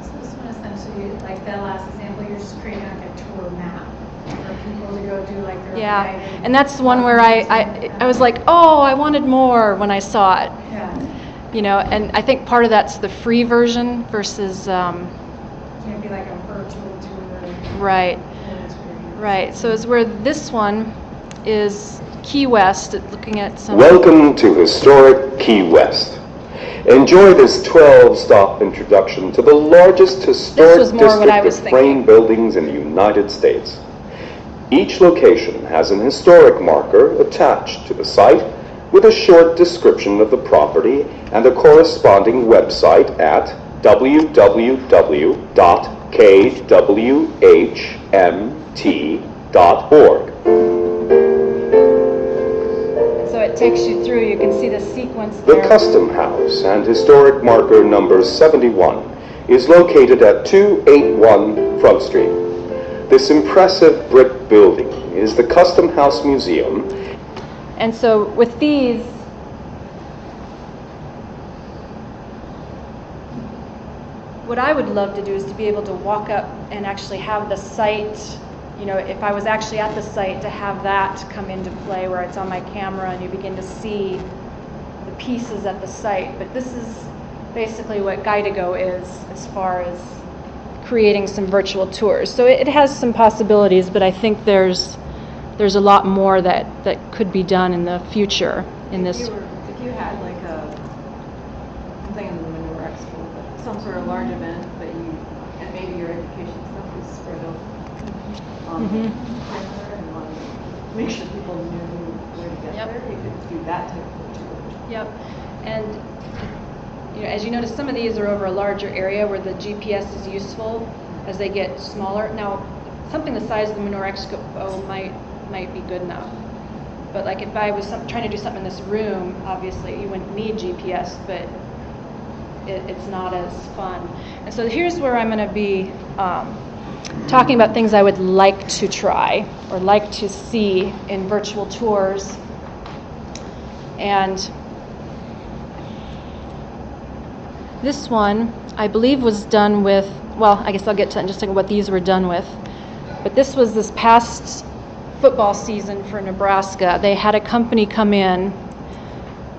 So this one essentially, like that last example, you're just creating like a tour map for people to go do like their Yeah, and that's the one where I, I, I was like, oh, I wanted more when I saw it. Yeah. You know, and I think part of that's the free version versus, um, Can't be like a virtual tour. right, right. So it's where this one is Key West, looking at some. Welcome to historic Key West. Enjoy this 12-stop introduction to the largest historic was more what I district was of frame buildings in the United States. Each location has an historic marker attached to the site with a short description of the property and a corresponding website at www.kwhmt.org. So it takes you through, you can see the sequence The. Custom House and historic marker number 71 is located at 281 Front Street. This impressive brick building is the Custom House Museum And so with these, what I would love to do is to be able to walk up and actually have the site, you know, if I was actually at the site, to have that come into play where it's on my camera and you begin to see the pieces at the site. But this is basically what Guidigo is as far as creating some virtual tours. So it has some possibilities, but I think there's there's a lot more that, that could be done in the future in If this. you were, if you had like a, I'm thinking of the Manure Expo, but some sort of large event that you, and maybe your education stuff is spread out on Mhm. and make sure people knew where to get Yep. there, you could do that type of tour. Yep. And you know, as you notice, some of these are over a larger area where the GPS is useful as they get smaller. Now, something the size of the Manure Expo might might be good enough. But like if I was some, trying to do something in this room, obviously you wouldn't need GPS, but it, it's not as fun. And so here's where I'm going to be um, talking about things I would like to try or like to see in virtual tours. And this one, I believe, was done with, well, I guess I'll get to just what these were done with. But this was this past football season for Nebraska. They had a company come in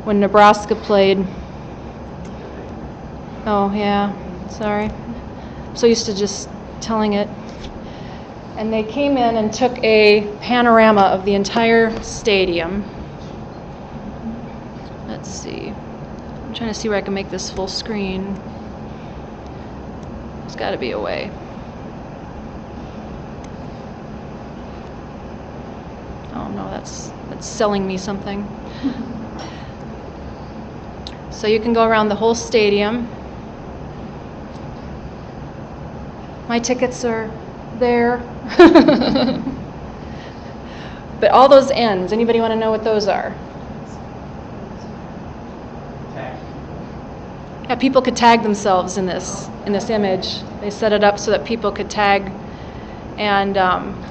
when Nebraska played. Oh, yeah, sorry. I'm so used to just telling it. And they came in and took a panorama of the entire stadium. Let's see. I'm trying to see where I can make this full screen. There's got to be a way. No, that's that's selling me something. so you can go around the whole stadium. My tickets are there. (laughs) but all those ends, anybody want to know what those are? Yeah, people could tag themselves in this in this image. They set it up so that people could tag, and um,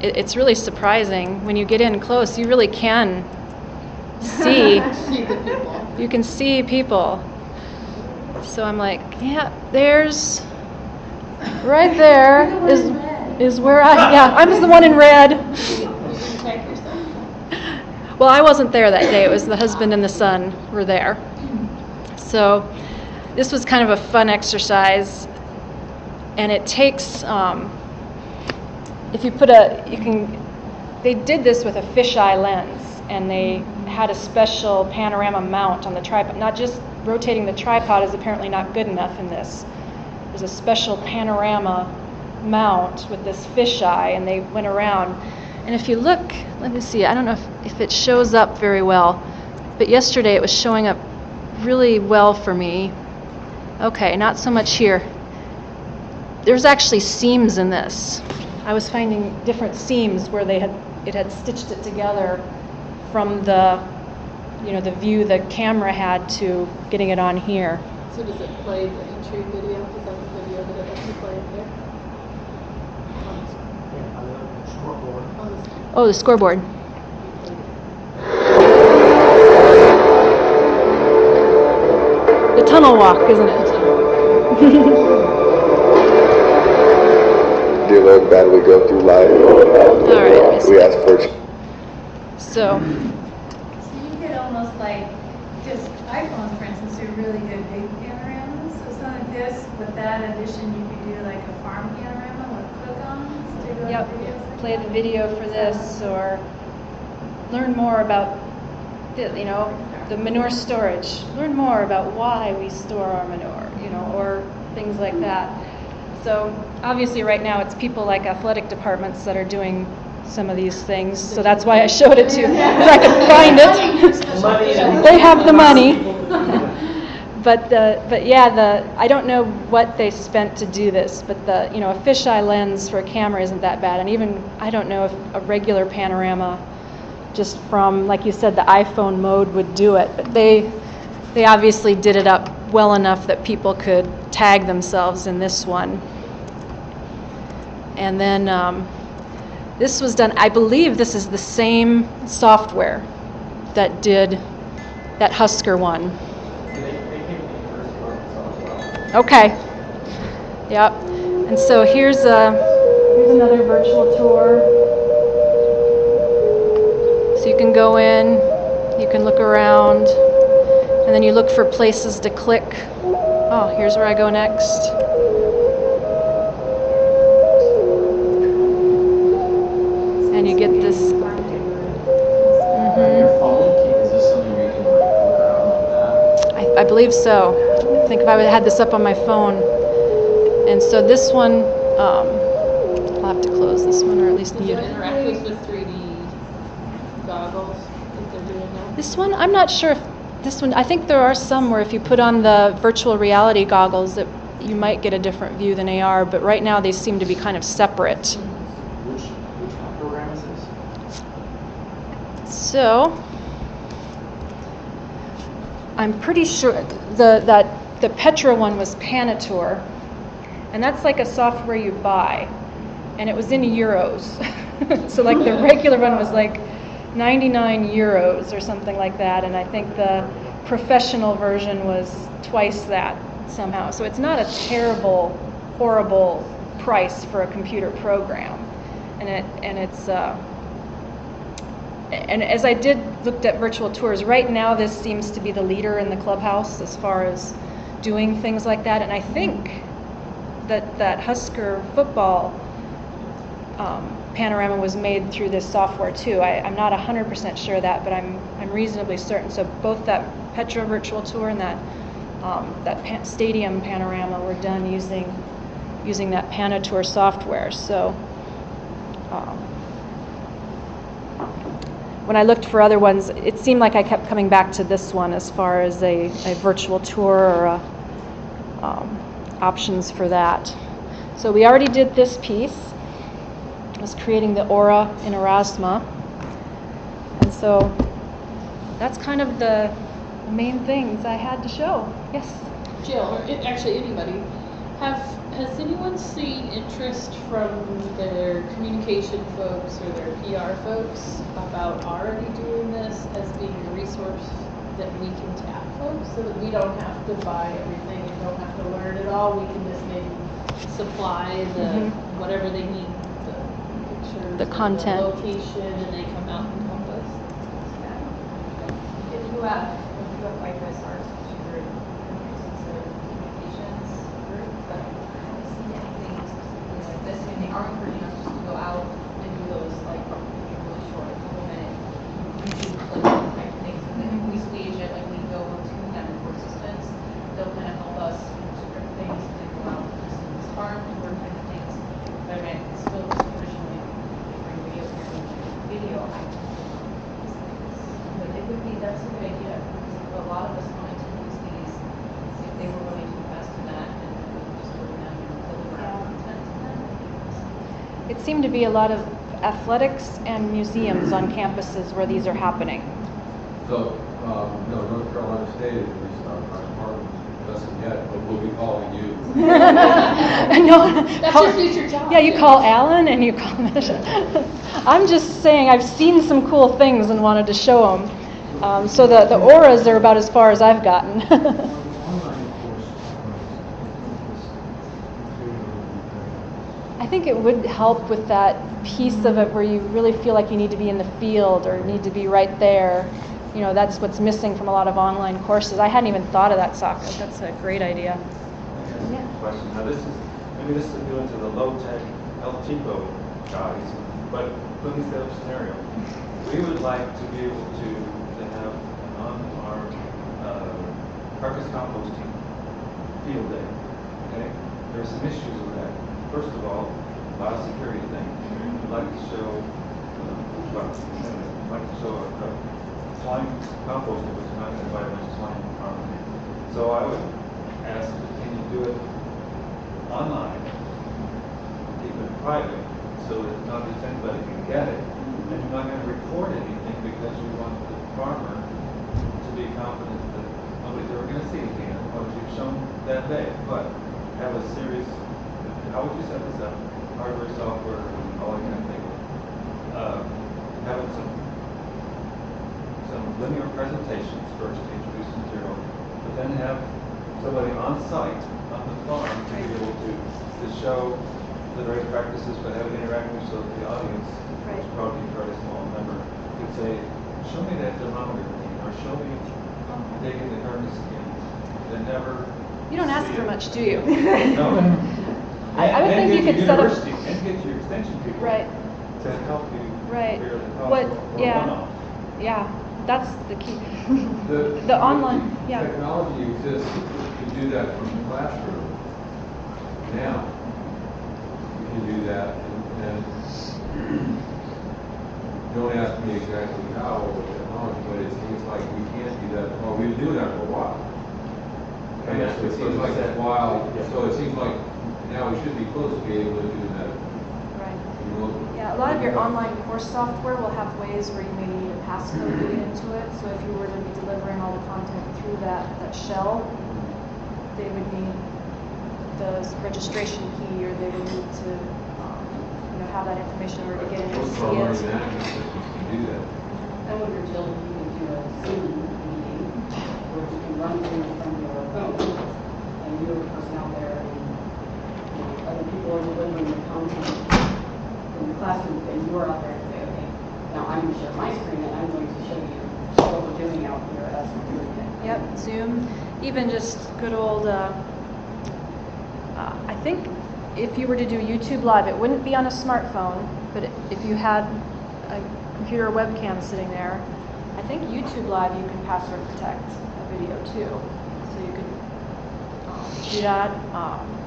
it, it's really surprising when you get in close. You really can see. (laughs) See the people. You can see people. So I'm like, yeah, there's right there is is where I yeah I'm the one in red. Well, I wasn't there that day. It was the husband and the son were there. So this was kind of a fun exercise, and it takes. Um, if you put a, you can. They did this with a fisheye lens, and they had a special panorama mount on the tripod. Not just rotating the tripod is apparently not good enough in this. There's a special panorama mount with this fisheye, and they went around. And if you look, let me see, I don't know if, if it shows up very well, but yesterday it was showing up really well for me. Okay, not so much here. There's actually seams in this. I was finding different seams where they had it had stitched it together from the you know the view the camera had to getting it on here. So does it play the entry video? Is that the video that it lets you play up there? Yeah, on the scoreboard. On the Oh, the scoreboard. The tunnel walk, isn't it? (laughs) Dear Lord, bad we go through life. All right. We ask for So, So you could almost like, just iPhones, for instance, are really good big panoramas. So some of this, with that addition, you could do like a farm panorama with click-ons to go yep, like play the video for this or learn more about the, you know, the manure storage. Learn more about why we store our manure, you know, or things like that. So obviously right now it's people like athletic departments that are doing some of these things. So that's why I showed it to you, because I could find it. They have the money. But the, but yeah, the, I don't know what they spent to do this, but the, you know, a fisheye lens for a camera isn't that bad. And even, I don't know if a regular panorama, just from, like you said, the iPhone mode would do it. But they, they obviously did it up well enough that people could tag themselves in this one. And then, um, this was done, I believe this is the same software that did that Husker one. Okay. Yep. And so here's a here's another virtual tour. So you can go in, you can look around, and then you look for places to click. Oh, here's where I go next. Can like look around like that? I, I believe so. I think if I had this up on my phone. And so this one, um, I'll have to close this one or at least Does mute it it. interact with the 3D goggles that they're doing now? This one, I'm not sure if this one, I think there are some where if you put on the virtual reality goggles that you might get a different view than AR, but right now they seem to be kind of separate. Which, which one program is this? So, I'm pretty sure the that the Petra one was Panotour, and that's like a software you buy. and it was in euros. (laughs) so like the regular one was like 99 euros or something like that, and I think the professional version was twice that somehow. So it's not a terrible, horrible price for a computer program, and it and it's. Uh, and as I did looked at virtual tours, right now this seems to be the leader in the clubhouse as far as doing things like that. And I think that that Husker football um, panorama was made through this software too. I, I'm not 100% sure of that, but I'm I'm reasonably certain. So both that Petra virtual tour and that um, that stadium panorama were done using using that Panotour software. So. Um, when I looked for other ones, it seemed like I kept coming back to this one as far as a, a virtual tour or a, um, options for that. So we already did this piece. It was creating the aura in Aurasma. And so that's kind of the main things I had to show. Yes? Jill, or it, actually anybody, have has anyone seen interest from their communication folks or their PR folks about already doing this as being a resource that we can tap folks so that we don't have to buy everything and don't have to learn it all. We can just maybe supply the Mhm. whatever they need, the pictures, The and content. location, and they come out and help us. If you have, if you have like this art tutor, sensitive communications group, but I don't see anything specifically like this, and they are encouraging us just to go out and do those like really short, couple minute YouTube clip type things, and then if we stage it, like we go to them for assistance, they'll kind of help us script things, and then go out and listen to this farm tour kind of things. But I mean, it's still just traditionally bring video, video, I but it would be, that's a good idea, because a lot of us wanted to use these, see if they were willing to invest in that, and then we could just go to them and deliver our content to them. It seemed to be a lot of athletics and museums on campuses where these are happening. So, um, no, North Carolina State is our our department, doesn't yet, but we'll be calling you. (laughs) no, That's call- your future job. Yeah, you call Alan and you call I'm just saying I've seen some cool things and wanted to show them. Um, so the, the auras are about as far as I've gotten. (laughs) I think it would help with that piece of it where you really feel like you need to be in the field or need to be right there. You know, that's what's missing from a lot of online courses. I hadn't even thought of that, Sokka. That's a great idea. Yeah. Question, now this is, maybe this is appealing to the low-tech El Chico guys, but put this other scenario. We would like to be able to, to have on our, uh, carcass composting field day, okay? There's some issues with that. First of all, biosecurity thing. We'd like to show, uh, we'd like to show a, a slime composting, which is not invite much slime from. So I would ask, can you do it online? Keep it private, so that not just anybody can get it. And you're not gonna record anything because you want the farmer to be confident that nobody's ever gonna see it again, what you've shown that day. But have a serious, how would you set this up? Hardware, software, all that kind of thing. Uh, having some some linear presentations first to introduce material, but then have somebody on site, on the farm, to be able to, to show the right practices, but have it interactive so that the audience, which is probably a very small number, could say, show me that thermometer thing, or show me taking the carcass skin. They never. You don't ask for much, do you? No. (laughs) I- I would And- and think you could set up- and get your extension people. Right. To help you. Right. figure the cost What, or- or yeah, yeah, that's the key. (laughs) The, The online, yeah. Technology exists to do that from the classroom. Now, you can do that and, and (clears throat) don't ask me exactly how or the technology, but it seems like we can't do that, well, we've been doing that for a while. And that's So it seems like said. a while, Yeah. so it seems like now we should be close to be able to do that. Right. remotely. Yeah, a lot of your online course software will have ways where you maybe need a passcode to get into it. So if you were to be delivering all the content through that, that shell, they would need the registration key or they would need to um, know, have that information or to get in and Most see our learning it. management systems can do that. I wonder, Jill, if you could do a Zoom meeting where you can run things from your phone and you're the person out there you other people are delivering the content from the classroom and you're out there and say, okay, now I'm going to share my screen and I'm going to show you what we're doing out here as we're doing it. Yep, Zoom, even just good old, uh, uh, I think if you were to do YouTube Live, it wouldn't be on a smartphone, but if you had a computer or webcam sitting there, I think YouTube Live you can password protect a video too. So you could um, do that. Um,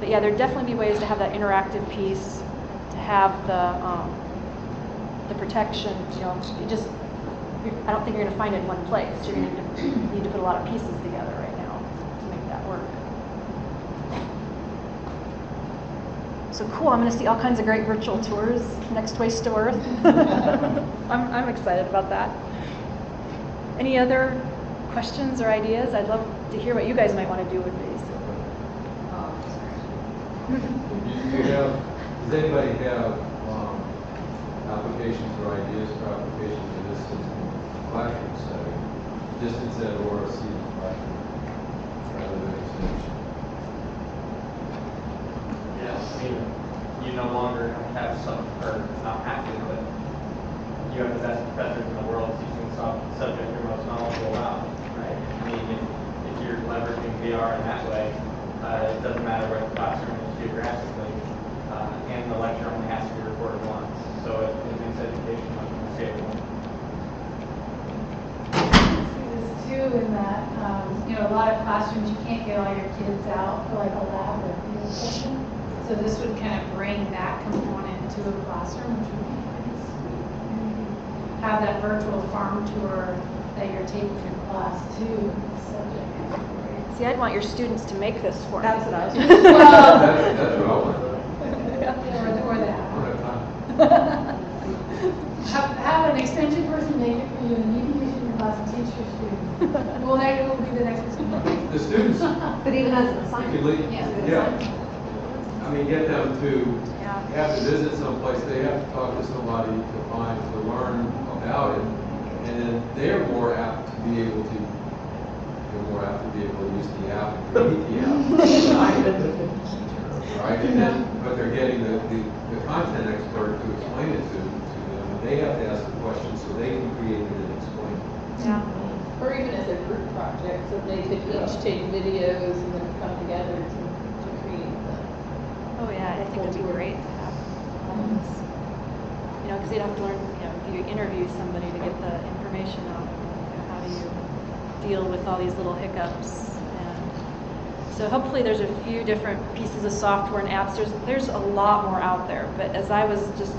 but yeah, there'd definitely be ways to have that interactive piece, to have the um, the protection. You know, you just I don't think you're going to find it in one place. You're going to need to put a lot of pieces together right now to make that work. So cool. I'm going to see all kinds of great virtual tours next Waste to Worth. I'm, I'm excited about that. Any other questions or ideas? I'd love to hear what you guys might want to do with these. You have, does anybody have, um, applications or ideas for applications this in a classroom setting? Distance ed or a seated classroom, rather than extension? Mean, you no longer have some, or not have to, but you have the best professors in the world teaching the subject you're most knowledgeable about, right? I mean, if, if you're leveraging VR in that way, uh, it doesn't matter where the classroom is geographically, uh, and the lecture only has to be recorded once, so it, it makes education much more scalable. see this too in that, um, you know, a lot of classrooms, you can't get all your kids out for like a lab or a session. So this would kind of bring that component to a classroom, which would be. Maybe Have that virtual farm tour that you're taking your class to, the subject. See, I'd want your students to make this for me. That's what I was. (laughs) That's, that's what I want. Or, or that. have. Have, have an extension person make it for you, and you can use it in your class and teach your students. Well, that will be the next one. The students, But even as an assignment. you Yeah. yeah. I mean, get them to have to visit someplace, they have to talk to somebody to find, to learn about it. And then they're more apt to be able to, they're more apt to be able to use the app and create the (laughs) app. Right, and then, but they're getting the, the, the content expert to explain it to, to them. And They have to ask the questions so they can create it and explain it. Yeah. Or even as a group project, so they could each take videos and then come together to, to create the. Oh yeah, I think it'd be great to have all of this. You know, because you'd have to learn, you know, you interview somebody to get the information out, you know, how do you deal with all these little hiccups? And so hopefully there's a few different pieces of software and apps. There's there's a lot more out there. But as I was just,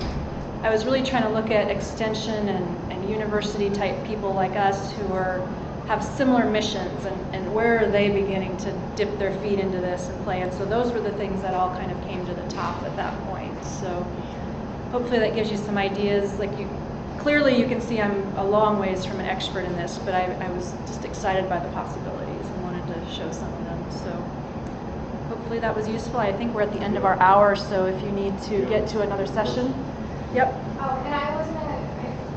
I was really trying to look at extension and, and university type people like us who are have similar missions and, and where are they beginning to dip their feet into this and play and so those were the things that all kind of came to the top at that point so hopefully that gives you some ideas like you clearly you can see i'm a long ways from an expert in this but i, I was just excited by the possibilities and wanted to show some of them. So hopefully that was useful. I think we're at the end of our hour so if you need to get to another session. Yep. Oh, and I was a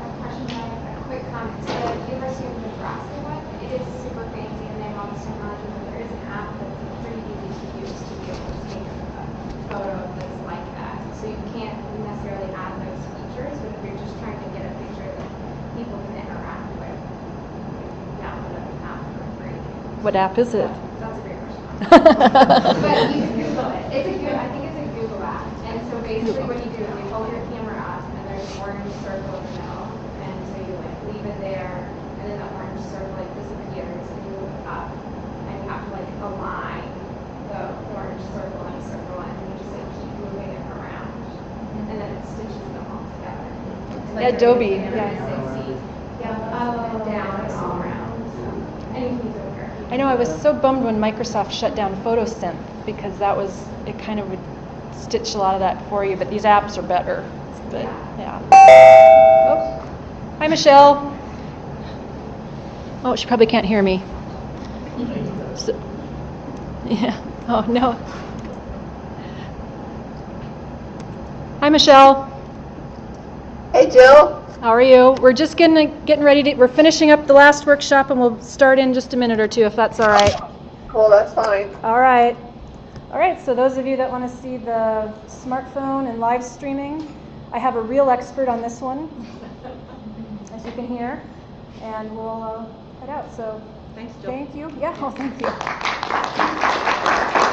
a question, a quick comment. So the University of Nebraska one, it is super fancy and they have all this technology, but there is an app that's pretty easy to use to be able to take a photo of this like that. So you can't necessarily add those features, but if you're just trying to get a picture that people can interact with, you can download an app for free. What app is it That's a great question. (laughs) But you can Google it. It's a good, I think it's a Google app. And so basically what you do is you hold your camera up and there's an orange circle in the middle. And so you like leave it there and then the orange circle like disappears and you move up. And you have to like align the orange circle and circle and you just like keep moving it around. And then it stitches them all together. Like Adobe, yeah. Yeah, up and down and all around. So, and you can use it with your I know I was so bummed when Microsoft shut down PhotoSynth because that was it kind of would stitch a lot of that for you, but these apps are better. But yeah. Oh. Hi Michelle. Oh, she probably can't hear me. So, yeah. Oh no. Hi, Michelle. Hey, Jill. How are you? We're just getting, getting ready to, we're finishing up the last workshop and we'll start in just a minute or two if that's all right. Cool, that's fine. All right. All right, so those of you that want to see the smartphone and live streaming, I have a real expert on this one, (laughs) as you can hear, and we'll uh, head out. So Thanks, Jill. thank you. Yeah, well, thank you.